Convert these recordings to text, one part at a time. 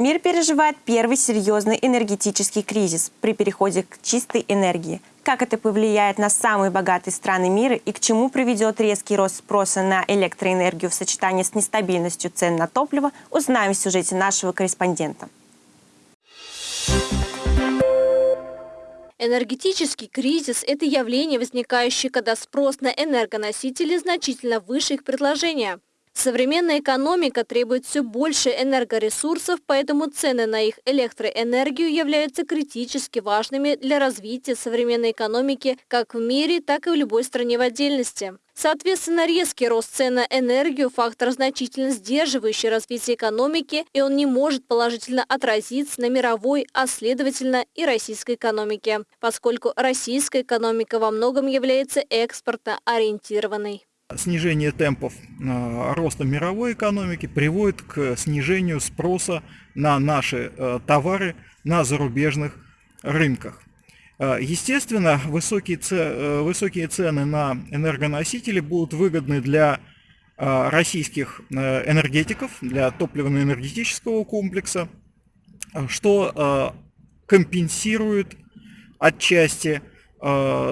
Мир переживает первый серьезный энергетический кризис при переходе к чистой энергии. Как это повлияет на самые богатые страны мира и к чему приведет резкий рост спроса на электроэнергию в сочетании с нестабильностью цен на топливо, узнаем в сюжете нашего корреспондента. Энергетический кризис – это явление, возникающее, когда спрос на энергоносители значительно выше их предложения. Современная экономика требует все больше энергоресурсов, поэтому цены на их электроэнергию являются критически важными для развития современной экономики как в мире, так и в любой стране в отдельности. Соответственно, резкий рост цен на энергию – фактор, значительно сдерживающий развитие экономики, и он не может положительно отразиться на мировой, а следовательно и российской экономике, поскольку российская экономика во многом является экспортно ориентированной. Снижение темпов э, роста мировой экономики приводит к снижению спроса на наши э, товары на зарубежных рынках. Э, естественно, высокие, цены на энергоносители будут выгодны для российских энергетиков, для топливно-энергетического комплекса, что компенсирует отчасти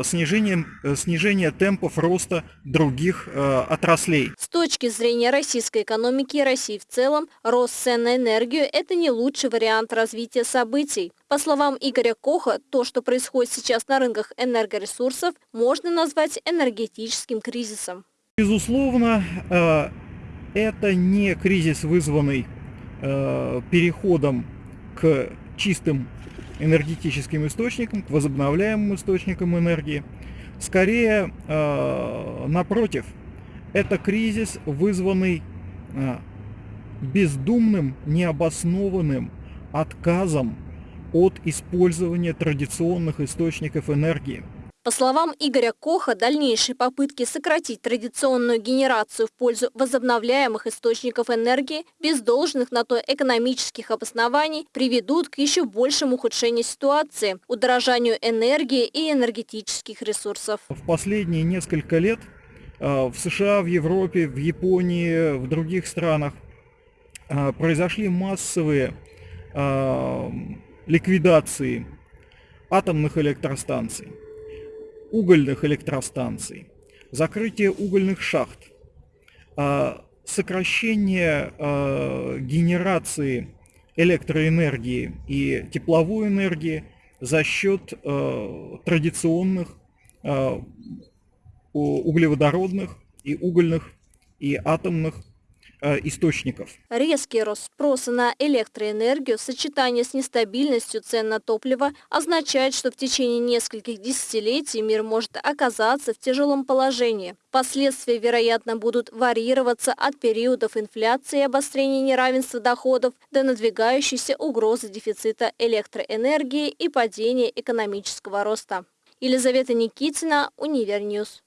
снижением, э, снижение темпов роста других э, отраслей. С точки зрения российской экономики и России в целом, рост цен на энергию – это не лучший вариант развития событий. По словам Игоря Коха, то, что происходит сейчас на рынках энергоресурсов, можно назвать энергетическим кризисом. Безусловно, это не кризис, вызванный переходом к чистым энергетическим источникам, к возобновляемым источникам энергии. Скорее, э, напротив, это кризис, вызванный э, бездумным, необоснованным отказом от использования традиционных источников энергии – по словам Игоря Коха, дальнейшие попытки сократить традиционную генерацию в пользу возобновляемых источников энергии без должных на то экономических обоснований приведут к еще большему ухудшению ситуации, удорожанию энергии и энергетических ресурсов. В последние несколько лет э, в США, в Европе, в Японии, в других странах э, произошли массовые э, ликвидации атомных электростанций угольных электростанций, закрытие угольных шахт, а, сокращение а, генерации электроэнергии и тепловой энергии за счет а, традиционных углеводородных и угольных и атомных источников. Резкий рост спроса на электроэнергию в сочетании с нестабильностью цен на топливо означает, что в течение нескольких десятилетий мир может оказаться в тяжелом положении. Последствия, вероятно, будут варьироваться от периодов инфляции и обострения неравенства доходов до надвигающейся угрозы дефицита электроэнергии и падения экономического роста. Елизавета Никитина, Универньюз.